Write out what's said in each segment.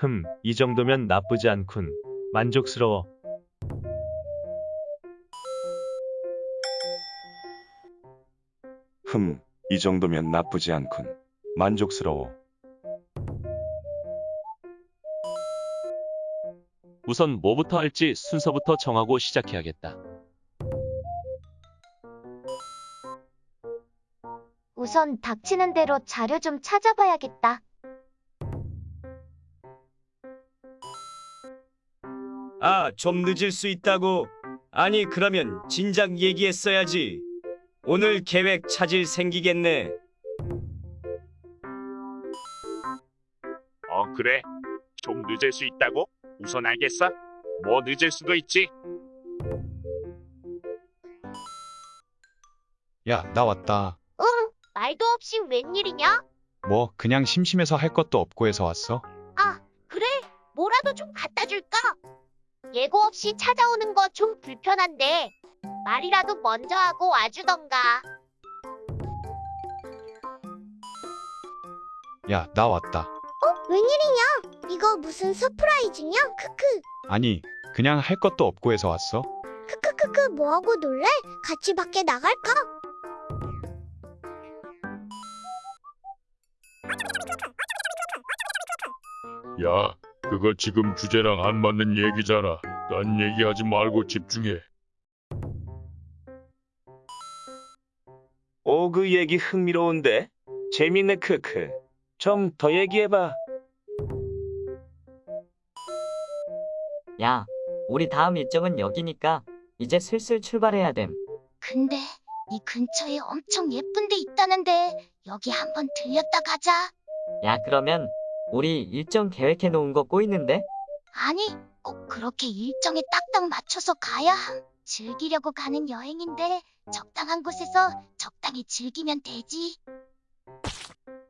흠, 이 정도면 나쁘지 않군. 만족스러워. 흠, 이 정도면 나쁘지 않군. 만족스러워. 우선 뭐부터 할지 순서부터 정하고 시작해야겠다. 우선 닥치는 대로 자료 좀 찾아봐야겠다. 아, 좀 늦을 수 있다고. 아니, 그러면 진작 얘기했어야지. 오늘 계획 차질 생기겠네. 어, 그래? 좀 늦을 수 있다고? 우선 알겠어. 뭐 늦을 수도 있지. 야, 나 왔다. 응, 말도 없이 웬일이냐? 뭐, 그냥 심심해서 할 것도 없고 해서 왔어. 아, 그래? 뭐라도 좀 갖다 줄까? 예고 없이 찾아오는 거 좀 불편한데 말이라도 먼저 하고 와주던가. 야, 나 왔다. 웬일이냐? 이거 무슨 surprise냐? 크크. 아니, 그냥 할 것도 없고 해서 왔어. 크크크크 뭐하고 놀래? 같이 밖에 나갈까? 야, 그거 지금 주제랑 안 맞는 얘기잖아. 딴 얘기하지 말고 집중해. 오, 그 얘기 흥미로운데? 재밌네, 크크. 좀 더 얘기해봐. 야, 우리 다음 일정은 여기니까 이제 슬슬 출발해야 됨. 근데 이 근처에 엄청 예쁜 데 있다는데 여기 한번 들렸다 가자. 야, 그러면 우리 일정 계획해 놓은 거 꼬이는데? 아니, 꼭 그렇게 일정에 딱딱 맞춰서 가야 함. 즐기려고 가는 여행인데 적당한 곳에서 적당히 즐기면 되지.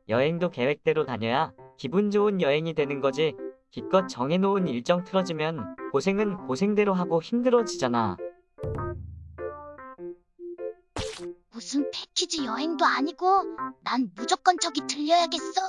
여행도 계획대로 다녀야 기분 좋은 여행이 되는 거지. 기껏 정해놓은 일정 틀어지면 고생은 고생대로 하고 힘들어지잖아. 무슨 패키지 여행도 아니고 난 무조건 저기 들려야겠어.